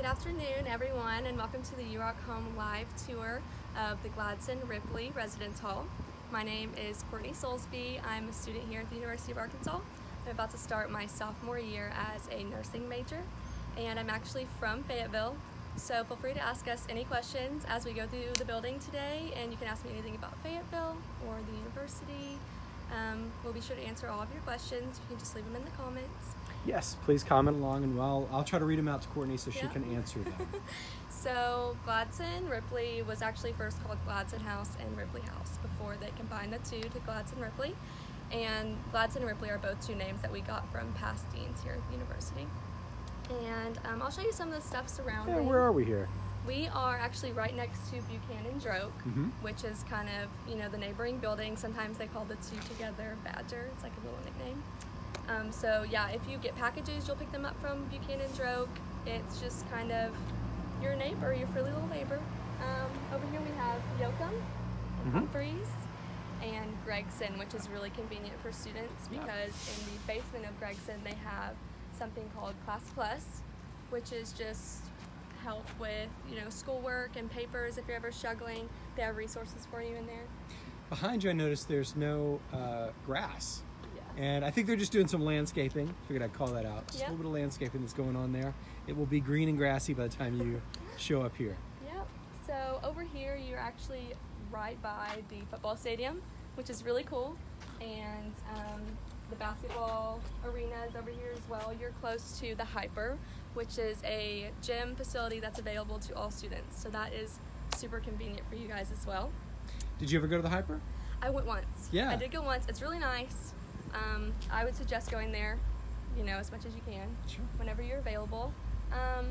Good afternoon, everyone, and welcome to the UROC Home live tour of the Gladson Ripley Residence Hall. My name is Courtney Soulsby. I'm a student here at the University of Arkansas. I'm about to start my sophomore year as a nursing major, and I'm actually from Fayetteville. So feel free to ask us any questions as we go through the building today, and you can ask me anything about Fayetteville or the university. Um, we'll be sure to answer all of your questions. You can just leave them in the comments. Yes, please comment along, and well, I'll try to read them out to Courtney so she can answer them. So Gladson Ripley was actually first called Gladson House and Ripley House before they combined the two to Gladson Ripley. And Gladson and Ripley are both two names that we got from past deans here at the university. And um, I'll show you some of the stuff surrounding. yeah, where are we here? We are actually right next to Buchanan Droke, Mhm. which is kind of, you know, the neighboring building. Sometimes they call the two together Badger. It's like a little nickname. Um, so yeah, if you get packages, you'll pick them up from Buchanan Droke. It's just kind of your neighbor, your frilly little neighbor. Um, over here we have Yocum, Mhm. Humphreys, and Gregson, which is really convenient for students Yeah. because in the basement of Gregson they have something called Class Plus, which is just help with you know schoolwork and papers if you're ever struggling. They have resources for you in there. Behind you, I noticed there's no uh, grass. Yeah. And I think they're just doing some landscaping. Figured I'd call that out. Just Yep. a little bit of landscaping that's going on there. It will be green and grassy by the time you show up here. Yep. So over here, you're actually right by the football stadium, which is really cool, and um, the basketball arena is over here as well. You're close to the HPER, which is a gym facility that's available to all students. So that is super convenient for you guys as well. Did you ever go to the HPER? I went once. Yeah. I did go once. It's really nice. Um, I would suggest going there, you know, as much as you can Sure. whenever you're available. Um,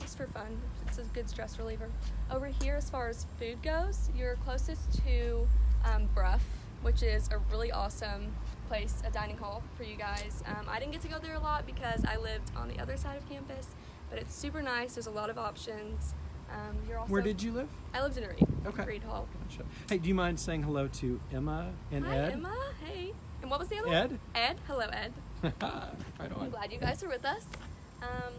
just for fun. It's a good stress reliever. Over here, as far as food goes, you're closest to um, Brough, which is a really awesome place, a dining hall for you guys. Um, I didn't get to go there a lot because I lived on the other side of campus, but it's super nice. There's a lot of options. Um, you're also Where did you live? I lived in Reid. Okay. Reid Hall. Gotcha. Hey, do you mind saying hello to Emma and Hi, Ed? Emma. Hey. And what was the other Ed? one? Ed. Hello, Ed. right I'm glad you guys are with us. Um,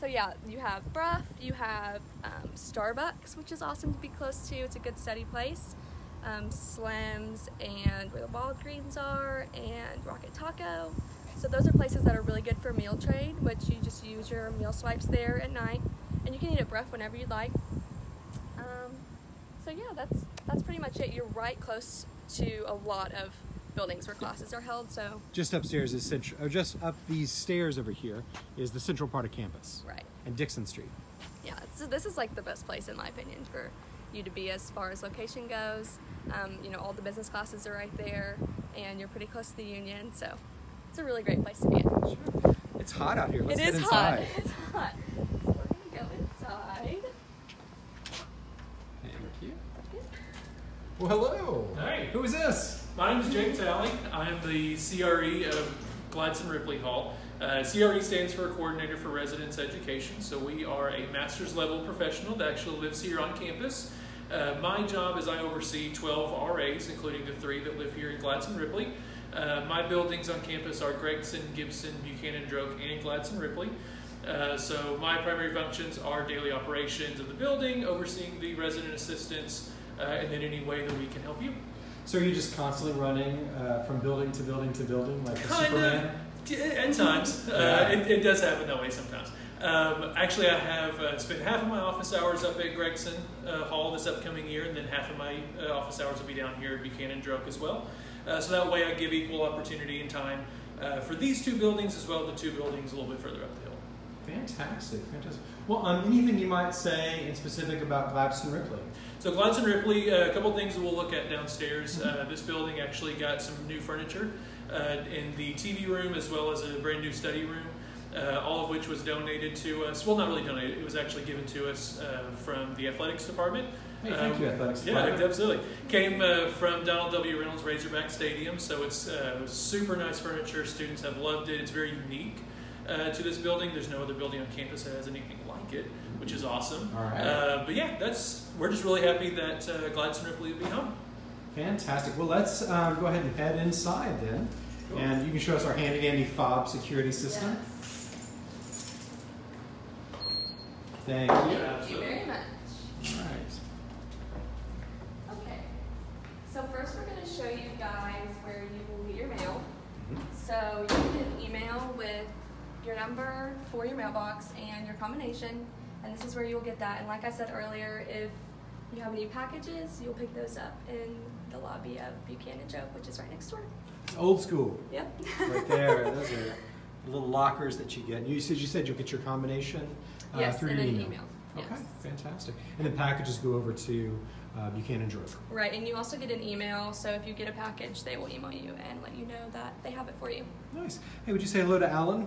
so yeah, you have Brough, you have um, Starbucks, which is awesome to be close to. It's a good study place. Um, Slim's and where the Walgreens are, and Rocket Taco. So those are places that are really good for meal trade, which you just use your meal swipes there at night, and you can eat at Brough whenever you'd like. Um, so yeah, that's that's pretty much it. You're right close to a lot of buildings where classes are held. So Just upstairs is central, or just up these stairs over here is the central part of campus right. and Dixon Street. yeah, so this is like the best place in my opinion for you to be as far as location goes. Um, you know, all the business classes are right there, and you're pretty close to the union, so it's a really great place to be in. Sure. It's hot out here. Let's it get inside. hot. It's hot. So we're gonna go inside. Thank you. Well, hello. Hey. Who is this? My name is James Alley. I am the CRE of Gladson Ripley Hall. Uh, CRE stands for Coordinator for Residence Education. So we are a master's level professional that actually lives here on campus. Uh, my job is I oversee 12 RAs, including the three that live here in Gladson Ripley. Uh, my buildings on campus are Gregson, Gibson, Buchanan, Droke, and Gladson Ripley. Uh, so my primary functions are daily operations of the building, overseeing the resident assistants, uh, and then any way that we can help you. So are you just constantly running uh, from building to building to building like a Kind Superman? of. At times. Yeah. Uh, it, it does happen that way sometimes. Um, actually, I have uh, spent half of my office hours up at Gregson uh, Hall this upcoming year, and then half of my uh, office hours will be down here at Buchanan Droke as well. Uh, so that way I give equal opportunity and time uh, for these two buildings as well as the two buildings a little bit further up the hill. Fantastic, fantastic. Well, um, anything you might say in specific about Gladson Ripley? So Gladson Ripley, uh, a couple things that we'll look at downstairs. Uh, this building actually got some new furniture uh, in the TV room as well as a brand new study room, uh, all of which was donated to us. Well, not really donated; it was actually given to us uh, from the athletics department. Hey, thank Um, you, athletics Yeah, department. absolutely. Came uh, from Donald W. Reynolds Razorback Stadium, so it's uh, super nice furniture. Students have loved it. It's very unique uh, to this building. There's no other building on campus that has anything like it, which is awesome. All right. Uh, but yeah, that's we're just really happy that uh, Gladson Ripley will be home. Fantastic. Well, let's um, go ahead and head inside then. Cool. And you can show us our handy dandy fob security system. Thank you. Thank you very much. All right. Okay. So first we're going to show you guys where you will get your mail. Mm-hmm. So you get an email with your number for your mailbox and your combination, and this is where you'll get that. And like I said earlier, if you have any packages, you'll pick those up in the lobby of Buchanan Droke, which is right next door. It's old school. Yep. Right there. Those are little lockers that you get. You said you said you'll get your combination yes, through in your an email. email. Okay, Yes. fantastic. And then packages go over to uh, Buchanan Droke. Right, and you also get an email, so if you get a package, they will email you and let you know that they have it for you. Nice. Hey, would you say hello to Alan?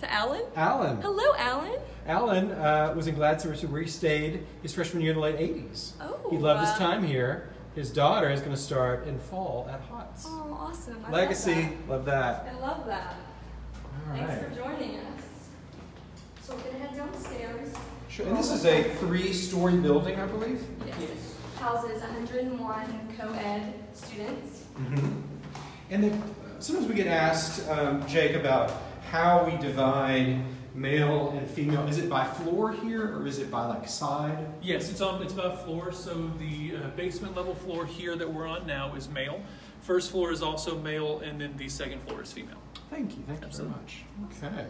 To Alan? Alan. Hello, Alan. Alan uh, was in Gladson, where he stayed his freshman year in the late 80s. Oh, He loved his uh, time here. His daughter is going to start in fall at HOTS. Oh, awesome. I Legacy, love that. Love that. I love that. All Thanks right. for joining us. Sure. And this is a three-story building, I believe. Yes. It houses 101 co-ed students. hmm And then uh, sometimes we get asked, um, Jake, about how we divide male and female. Is it by floor here, or is it by like side? Yes, it's on. It's about floor. So the uh, basement level floor here that we're on now is male. First floor is also male, and then the second floor is female. Thank you. Thank you Absolutely. very much. Okay.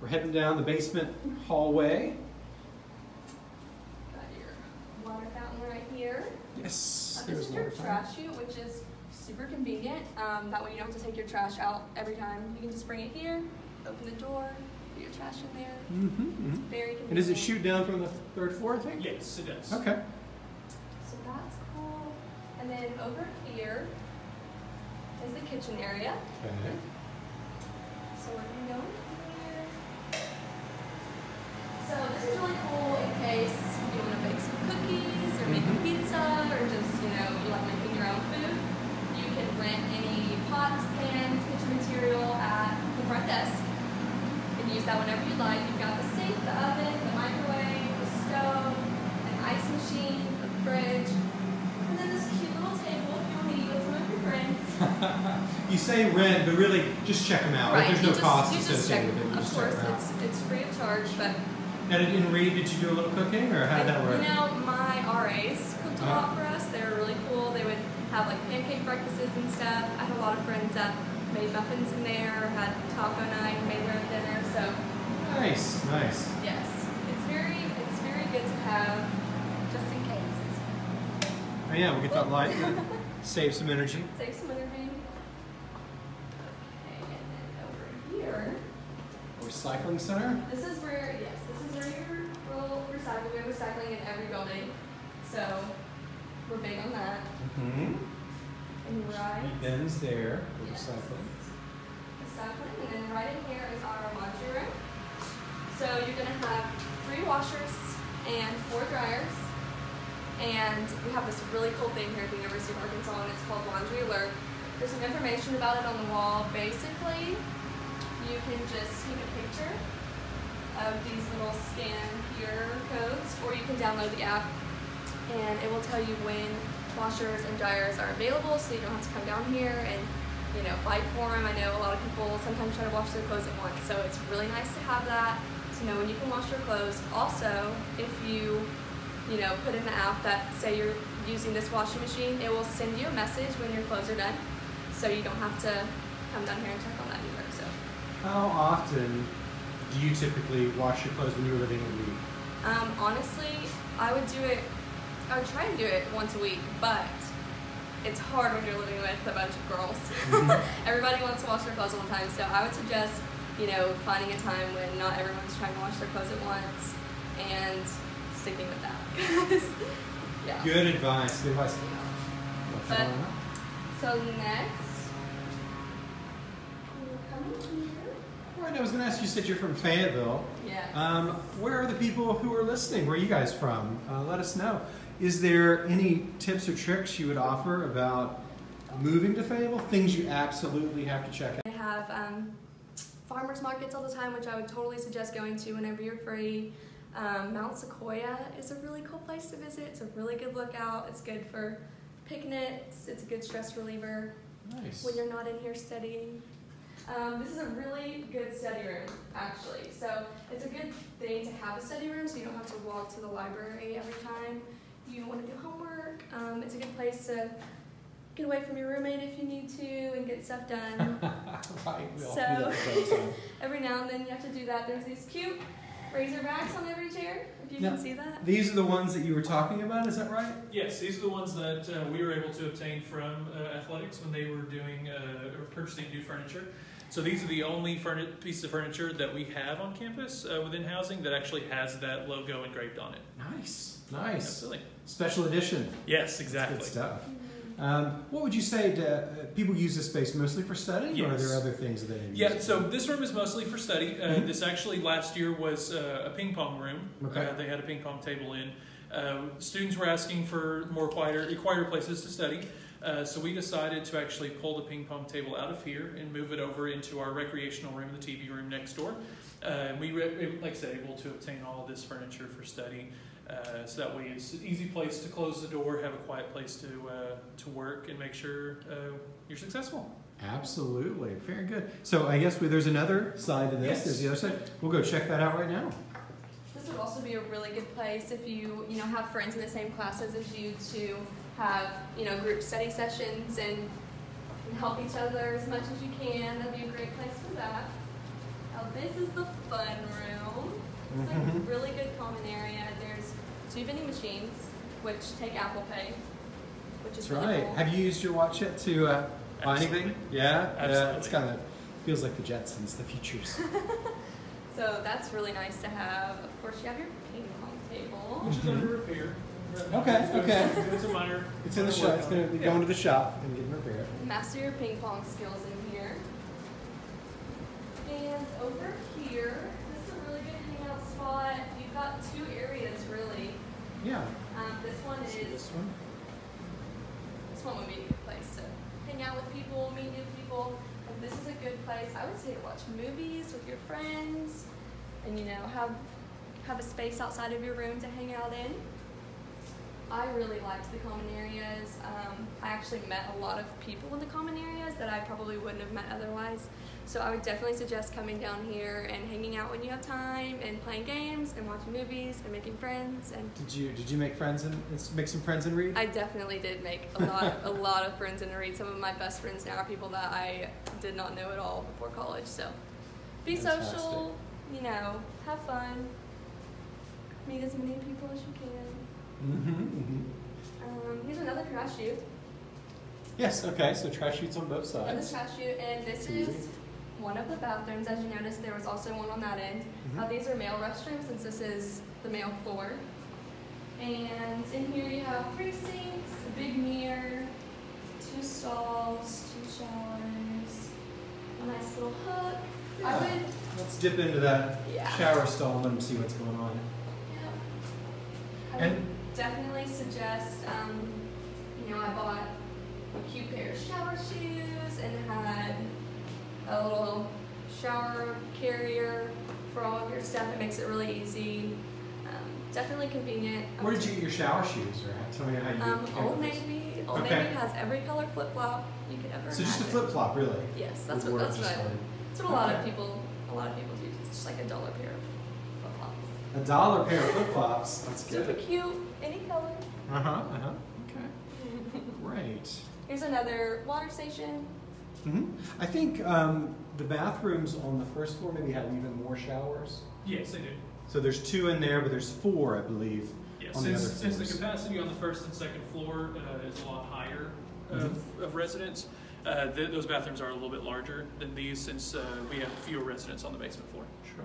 We're heading down the basement hallway. Got your water fountain right here. Yes. Uh, this is your trash chute, which is super convenient. Um, that way you don't have to take your trash out every time. You can just bring it here, open the door, put your trash in there. Mhm, It's mhm. very convenient. And does it shoot down from the third floor, I think? Yes, it does. Okay. So that's cool. And then over here is the kitchen area. Okay. So we're gonna go in here. So this is really cool in case you want to bake some cookies or make a pizza or just, you know, you like making your own food. You can rent any pots, pans, kitchen material at the front desk and use that whenever you like. You've got the sink, the oven, the microwave, the stove, an ice machine, a fridge, and then this cute little table if you want to eat with some of your friends. You say rent, but really just check them out. Right, There's you no just, cost just check, associated with it. You of course, check them out. it's, it's free of charge, but And in Reid, did you do a little cooking, or how did that work? You know, my RAs cooked a Uh-huh. lot for us. They were really cool. They would have like pancake breakfasts and stuff. I had a lot of friends that made muffins in there, had taco night, made their own dinner. So Nice, nice. yes, it's very it's very good to have just in case. Oh, yeah, we get that light. Save some energy. Save some energy. Okay, and then over here, Recycling center. this is where yes, this is where your will recycle. We have recycling in every building, so we're big on that. Mm-hmm. And right. Bins there for Yes. recycling. recycling, and then right in here is our laundry room. So you're gonna have three washers and four dryers. And we have this really cool thing here at the University of Arkansas, and it's called Laundry Alert. There's some information about it on the wall. Basically, you can just take a picture of these little scan here codes, or you can download the app, and it will tell you when washers and dryers are available, so you don't have to come down here and you know, fight for them. I know a lot of people sometimes try to wash their clothes at once, so it's really nice to have that to know when you can wash your clothes. Also, if you, you know, put in the app that say you're using this washing machine, it will send you a message when your clothes are done, so you don't have to come down here and check on How often do you typically wash your clothes when you're living in Reid? um, honestly, I would do it. I would try and do it once a week, but it's hard when you're living with a bunch of girls. Mhm. Everybody wants to wash their clothes all the time, so I would suggest, you know, finding a time when not everyone's trying to wash their clothes at once and sticking with that. yeah. Good advice. Good advice. But- So next, we'll come in here. All right, I was going to ask you. Said you're from Fayetteville. Yeah. Um, where are the people who are listening? Where are you guys from? Uh, let us know. Is there any tips or tricks you would offer about moving to Fayetteville? Things you absolutely have to check out. They have um, farmers markets all the time, which I would totally suggest going to whenever you're free. Um, Mount Sequoyah is a really cool place to visit. It's a really good lookout. It's good for picnics. It's a good stress reliever Nice. when you're not in here studying. Um, this is a really good study room, actually. So it's a good thing to have a study room, so you don't have to walk to the library every time you want to do homework. Um, it's a good place to get away from your roommate if you need to and get stuff done. right. We all So- do that from time to time. every now and then you have to do that. There's these cute razorbacks on every chair, if you Now- can see that. These are the ones that you were talking about. Is that right? Yes, these are the ones that uh, we were able to obtain from uh, athletics when they were doing uh, or purchasing new furniture. So these are the only pieces of furniture that we have on campus uh, within housing that actually has that logo engraved on it. Nice. Nice. Absolutely. Special edition. Yes, That's exactly. Good stuff. Um, what would you say to uh, people use this space mostly for studying, or are there other things that they use? Yeah, so this room is mostly for study. Uh, Mhm. This actually last year was uh, a ping pong room. Okay. Uh, they had a ping pong table in. Uh, students were asking for more quieter, quieter places to study. Uh, so we decided to actually pull the ping pong table out of here and move it over into our recreational room, the TV room next door. Uh, and we, re- like I said, able to obtain all of this furniture for study. Uh, so that way it's an easy place to close the door, have a quiet place to, uh, to work, and make sure uh, you're successful. Absolutely. Very good. So I guess we, there's another side to this. Yes. There's the other side. We'll go check that out right now. This would also be a really good place if you, you know, have friends in the same classes as you to have, you know, group study sessions and, and help each other as much as you can. That'd be a great place for that. Now this is the fun room. It's a Mhm. really good common area. There's two vending machines, which take Apple Pay, which is That's really right. cool. Have you used your watch yet to uh, buy anything? Yeah. Yeah. It's kind of feels like the Jetsons, the futures. So that's really nice to have. Of course, you have your ping pong table. Which is under repair. Okay, okay. some- doing some minor. It's in the shop. It's going to be going to the shop and getting repaired. Master your ping pong skills in here. And over here, this is a really good hangout spot. You've got two areas really. Yeah. Um, this one is this one. this one would be a good place to hang out with people, meet new people. And this is a good place, I would say, to watch movies with your friends, and you know have have a space outside of your room to hang out in. I really liked the common areas. Um, I actually met a lot of people in the common areas that I probably wouldn't have met otherwise. So I would definitely suggest coming down here and hanging out when you have time, and playing games, and watching movies, and making friends, and Did you did you make friends and make some friends in Reid? I definitely did make a lot, a lot of friends in Reid. Some of my best friends now are people that I did not know at all before college. So, be Fantastic. social, you know, have fun, meet as many people as you can. Mm-hmm, Um, here's another trash chute, Yes. Okay. So trash chutes on both sides. another trash chute, and this Easy. is one of the bathrooms. As you noticed, there was also one on that end. Mhm. Uh, these are male restrooms since this is the male floor. And in here you have three sinks, a big mirror, two stalls, two showers, a nice little hook. I would, Let's dip into that yeah. shower stall and let them see what's going on. yeah. And- definitely suggest, um, you know, I bought a cute pair of shower shoes and had a little shower carrier for all of your stuff. It makes it really easy. Um, definitely convenient. Where did you get your shower shoes? Or tell me how you Um, Old up with this. Navy. Old Okay. Navy has every color flip flop you could ever. So just a flip flop, really. Yes, that's what that's what I, that's what a lot of people a lot of people do. It's just like a dollar pair of flip flops. A dollar pair of flip flops. That's Super good. cute, any color. Uh huh. Uh huh. Okay. Great. Here's another water station. hmm I think um, the bathrooms on the first floor maybe have even more showers. Yes, they do. So there's two in there, but there's four, I believe. Yes, On the since, other since the capacity on the first and second floor uh, is a lot higher Mm-hmm. of residents, uh, th- those bathrooms are a little bit larger than these since uh, we have fewer residents on the basement floor. Sure.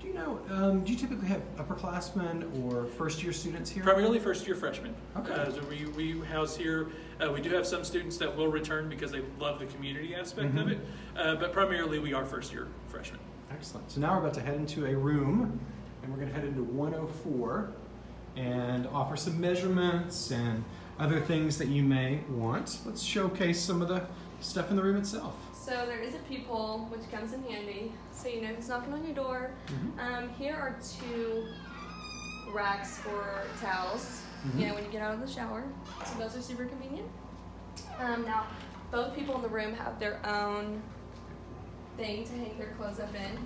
Do you know? Um, do you typically have upperclassmen or first year students here? Primarily first year freshmen. Okay. Uh, so we, we house here, uh, we do have some students that will return because they love the community aspect of Mhm. it, uh, but primarily we are first year freshmen. Excellent. So now we're about to head into a room, and we're going to head into 104 and offer some measurements and other things that you may want. Let's showcase some of the stuff in the room itself. So there is a peephole, which comes in handy, so you know who's knocking on your door. Mhm. Um, here are two racks for towels. Mhm. You know when you get out of the shower, so those are super convenient. Um, now, both people in the room have their own thing to hang their clothes up in.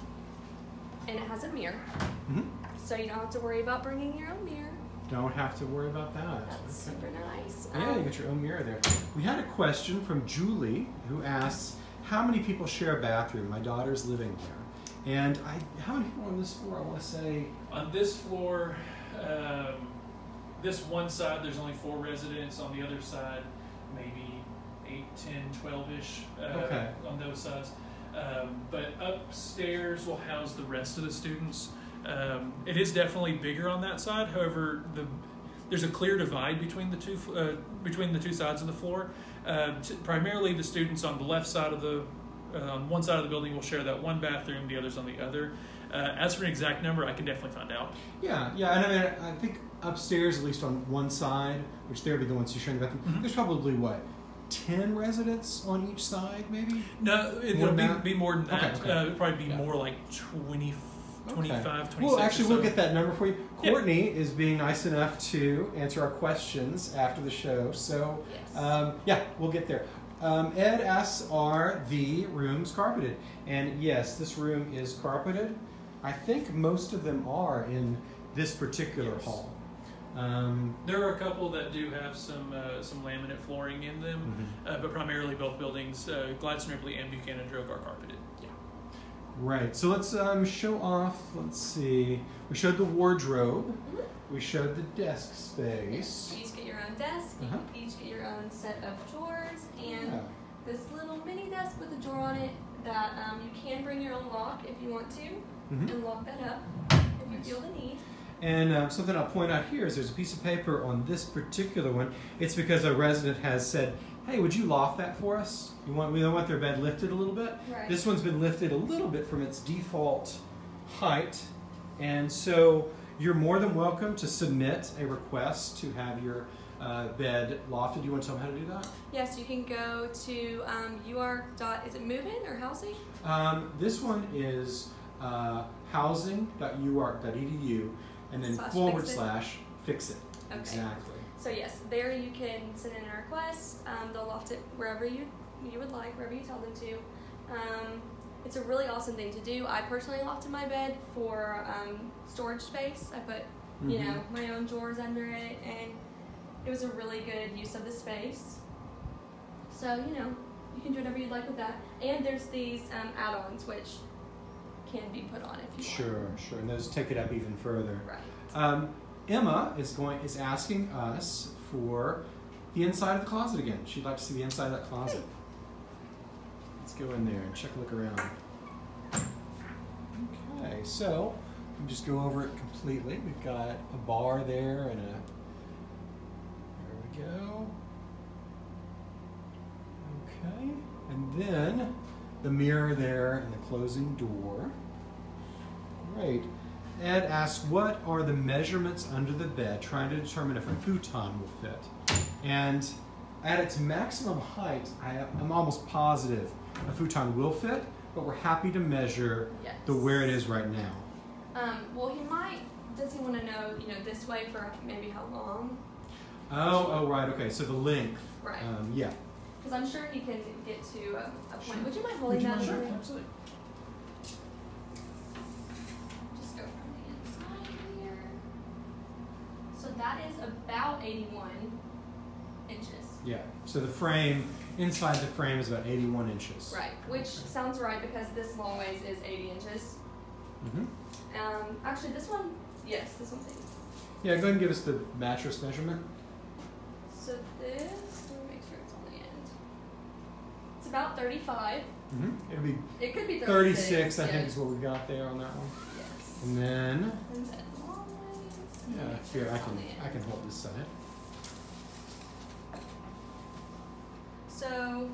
and it has a mirror, hmm so you don't have to worry about bringing your own mirror. Don't have to worry about that. That's Okay. super nice. Yeah, you Um, get your own mirror there. We had a question from Julie who asks, "How many people share a bathroom? My daughter's living there, and I how many people on this floor? I want to say On this floor, um, this one side, there's only four residents. On the other side, maybe 8, 10, 12 ish uh, Okay. on those sides. Um, but upstairs will house the rest of the students. Um, it is definitely bigger on that side. However, the there's a clear divide between the two uh, between the two sides of the floor. Uh, t- primarily, the students on the left side of the uh, on one side of the building will share that one bathroom. The others on the other. Uh, as for an exact number, I can definitely find out. yeah, yeah." And I mean, I think upstairs, at least on one side, which they would be the ones who share the bathroom. Mhm. There's probably what ten residents on each side, maybe. No, it would be, be more than that. Okay, okay. Uh, it'd probably be Yeah. more like 20, 25, 26. Well, actually, or we'll get that number for you. Yeah. Courtney is being nice enough to answer our questions after the show, so Yes. um, yeah, we'll get there. Um, Ed asks, "Are the rooms carpeted?" And yes, this room is carpeted. I think most of them are in this particular Yes. hall. Um, There are a couple that do have some uh, some laminate flooring in them, Mm-hmm. uh, but primarily both buildings, uh, Gladson Ripley and Buchanan Droke, are carpeted. Right. So let's um, show off. Let's see. We showed the wardrobe. Mhm. We showed the desk space. You each get your own desk. Uh-huh. You each get your own set of drawers and Yeah. this little mini desk with a drawer on it that um, you can bring your own lock if you want to Mhm. and lock that up if you feel the need. And um, something I'll point out here is there's a piece of paper on this particular one. It's because a resident has said, "Hey, would you loft that for us? You want we want their bed lifted a little bit." Right. This one's been lifted a little bit from its default height, and so you're more than welcome to submit a request to have your uh, bed lofted. Do you want to tell them how to do that? Yes, you can go to um, ur dot is it move in or housing? Um, this one is uh, housing.uark.edu and then Slash forward fix slash fix it. Okay. Exactly. So yes, there you can send in a request. Um, they'll loft it wherever you you would like, wherever you tell them to. Um, it's a really awesome thing to do. I personally lofted my bed for um, storage space. I put you Mhm. know my own drawers under it, and it was a really good use of the space. So you know you can do whatever you'd like with that. And there's these um, add-ons which can be put on if you Sure, sure. And those take it up even further. Right. Um, Emma is going is asking us for the inside of the closet again. She'd like to see the inside of that closet. Let's go in there and check a look around. Okay, so we can just go over it completely. We've got a bar there and a. There we go. Okay, and then the mirror there and the closing door. Great. Ed asks, what are the measurements under the bed, trying to determine if a futon will fit? And at its maximum height, I, I'm almost positive a futon will fit, but we're happy to measure Yes. the where it is right now. Um, well, he might. Does he want to know, you know, this way for maybe how long? Oh, oh, right, okay. So the length. Right. Um, yeah. Because I'm sure he can get to a, a point. Sure. Would you mind Would holding you that? mind? Sure, absolutely. Just go from the inside here. So that is about 81 inches. Yeah. So the frame, inside the frame is about 81 inches. Right. Which sounds right because this long ways is 80 inches. Mm-hmm. Um, actually, this one, yes, this one's 80. Yeah, go ahead and give us the mattress measurement. So this, let me make sure it's on the end. It's about 35. Mm-hmm. It'll be It could be 36, 36. I think is what we got there on that one. Yes. And then, And then. Yeah, here, I can. I can hold this side. So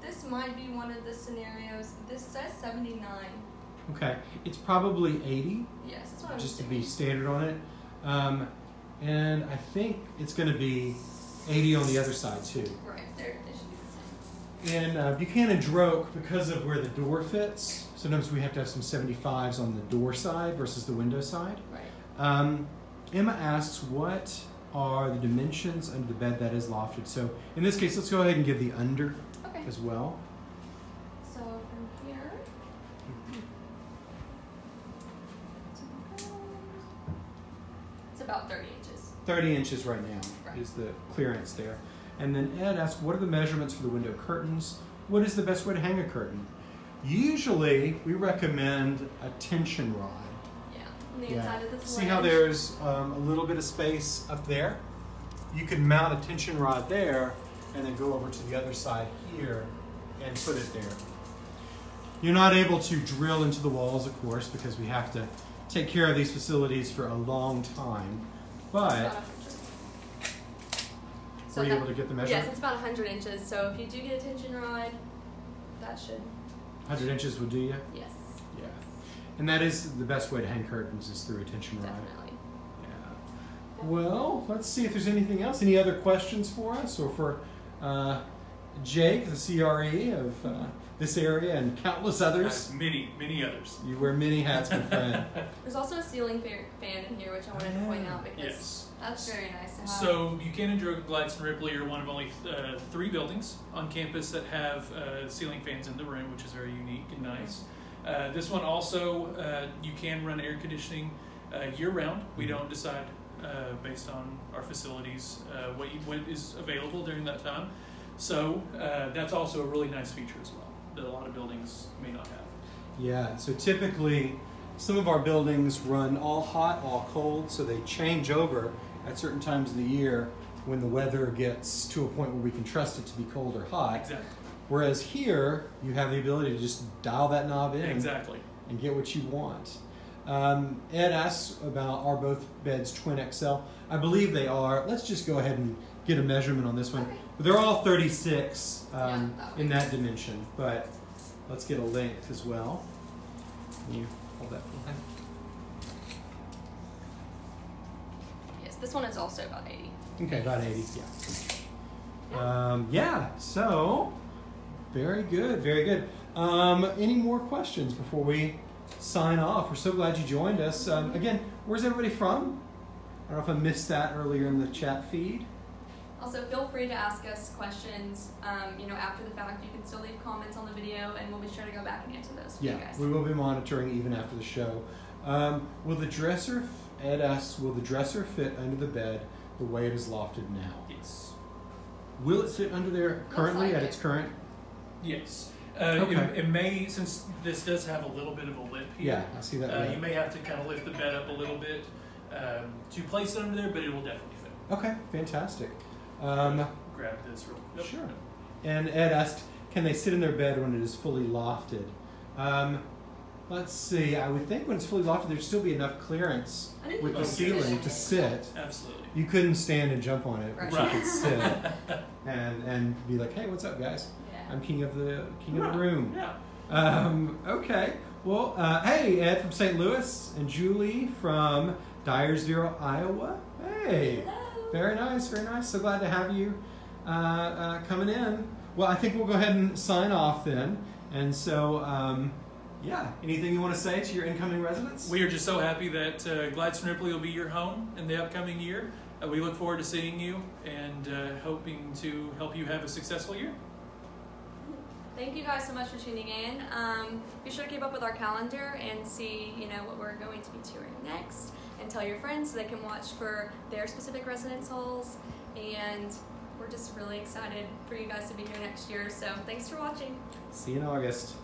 this might be one of the scenarios. This says 79. Okay, it's probably 80, Yes, that's what I'm just to be standard on it. Um, and I think it's going to be 80 on the other side too. Right, there, in uh, Buchanan Droke, because of where the door fits, sometimes we have to have some 75s on the door side versus the window side. Right. Um, Emma asks, what are the dimensions under the bed that is lofted? So in this case, let's go ahead and give the under okay. as well. So from here, it's about 30 inches. 30 inches right now right. is the clearance there. And then Ed asked, what are the measurements for the window curtains? What is the best way to hang a curtain? Usually, we recommend a tension rod. Yeah, on the inside of this See how there's um, a little bit of space up there? You can mount a tension rod there and then go over to the other side here and put it there. You're not able to drill into the walls, of course, because we have to take care of these facilities for a long time. But so were you that- able to get the Yes, it's about 100 inches. So if you do get a tension rod, that should 100 inches would do you? yes, Yeah. And that is the best way to hang curtains is through a tension rod. definitely. Yeah. Well, let's see if there's anything else. Any other questions for us or for uh, Jake, the CRE of uh, this area and countless others? Uh, many, many others. You wear many hats, my friend. There's also a ceiling fan in here, which I wanted to point out because Yes. that's very nice to have. So Buchanan Droke Gladson Ripley are one of only uh, three buildings on campus that have uh, ceiling fans in the room, which is very unique and nice. Uh, this one also, uh, you can run air conditioning uh, year round. We don't decide uh, based on our facilities uh, what, you, what is available during that time. So uh, that's also a really nice feature as well that a lot of buildings may not have. Yeah, so typically some of our buildings run all hot, all cold, so they change over at certain times of the year when the weather gets to a point where we can trust it to be cold or hot. Exactly. Whereas here, you have the ability to just dial that knob in Exactly. and get what you want. Um, Ed asks about are both beds twin XL? I believe they are. Let's just go ahead and get a measurement on this one. Okay. They're all 36 um, Yeah, that in that dimension, but let's get a length as well. Can you hold that for yes, this one is also about 80. Okay, about 80, yeah. Um, yeah, so very good, very good. Um, any more questions before we sign off? We're so glad you joined us. Um, again, where's everybody from? I don't know if I missed that earlier in the chat feed. Also, feel free to ask us questions. Um, you know, after the fact, you can still leave comments on the video, and we'll be sure to go back and answer those for you Yeah, we will be monitoring even after the show. Um, will the dresser, Ed asks, will the dresser fit under the bed the way it is lofted now? Yes. Will it fit under there currently like at it. its current? Yes. Uh, Okay. it, it may, since this does have a little bit of a lip here, Yeah, I see that. uh, you may have to kind of lift the bed up a little bit um, to place it under there, but it will definitely fit. Okay, fantastic. Um, Grab this real quick. Sure. and Ed asked, can they sit in their bed when it is fully lofted? Um, let's see. I would think when it's fully lofted, there'd still be enough clearance with the ceiling to sit. Absolutely. You couldn't stand and jump on it, but Right. you could sit and and be like, "Hey, what's up, guys? Yeah. I'm king of the king of the room." Yeah. Um, okay. Well, uh, hey, Ed from St. Louis and Julie from Dyersville, Iowa. Hey, Hello. Very nice, very nice. So glad to have you uh, uh, coming in. Well, I think we'll go ahead and sign off then. And so, um, yeah, anything you want to say to your incoming residents? We are just so happy that uh, Gladson Ripley will be your home in the upcoming year. Uh, we look forward to seeing you and uh, hoping to help you have a successful year. Thank you guys so much for tuning in. Um, be sure to keep up with our calendar and see, you know, what we're going to be touring next, and tell your friends so they can watch for their specific residence halls. And we're just really excited for you guys to be here next year. So thanks for watching. See you in August.